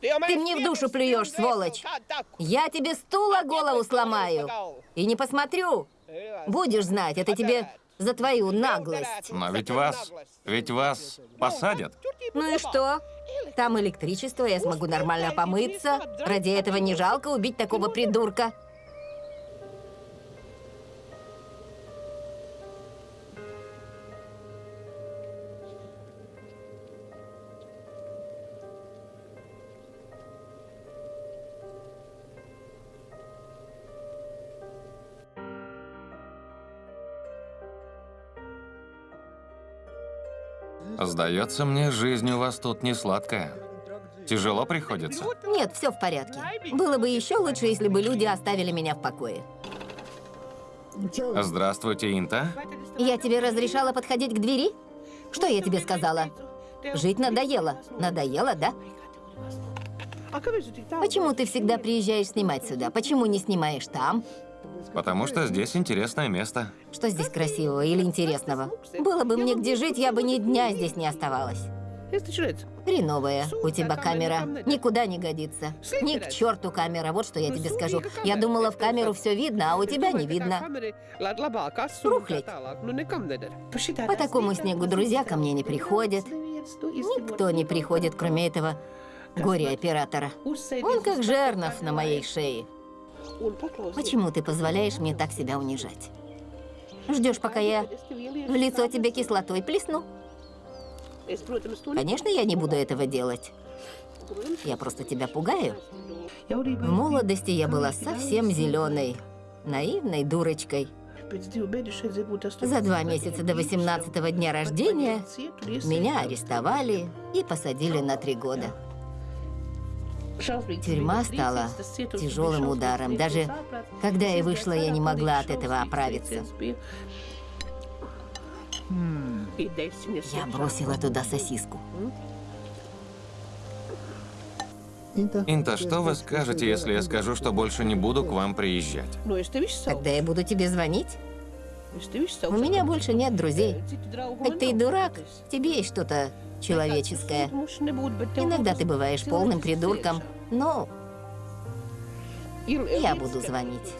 Ты мне в душу плюешь, сволочь. Я тебе стула голову сломаю. И не посмотрю. Будешь знать, это тебе за твою наглость. Но ведь вас... Ведь вас посадят. Ну и что? Там электричество, я смогу нормально помыться. Ради этого не жалко убить такого придурка. Сдается мне, жизнь у вас тут не сладкая. Тяжело приходится. Нет, все в порядке. Было бы еще лучше, если бы люди оставили меня в покое. Здравствуйте, Инта. Я тебе разрешала подходить к двери? Что я тебе сказала? Жить надоело. Надоело, да? Почему ты всегда приезжаешь снимать сюда? Почему не снимаешь там? Потому что здесь интересное место. Что здесь красивого или интересного? Было бы мне где жить, я бы ни дня здесь не оставалась. Хреновая у тебя камера. Никуда не годится. Ни к черту камера, вот что я тебе скажу. Я думала, в камеру все видно, а у тебя не видно. Рухлядь. По такому снегу друзья ко мне не приходят. Никто не приходит, кроме этого горе-оператора. Он как жернов на моей шее. Почему ты позволяешь мне так себя унижать? Ждешь, пока я в лицо тебе кислотой плесну? Конечно, я не буду этого делать. Я просто тебя пугаю. В молодости я была совсем зеленой, наивной дурочкой. За два месяца до 18 дня рождения меня арестовали и посадили на три года. Тюрьма стала тяжелым ударом. Даже когда я вышла, я не могла от этого оправиться. Я бросила туда сосиску. Инта, что вы скажете, если я скажу, что больше не буду к вам приезжать? Тогда я буду тебе звонить. У меня больше нет друзей. Хоть ты и дурак, тебе есть что-то человеческое. Иногда ты бываешь полным придурком, но я буду звонить.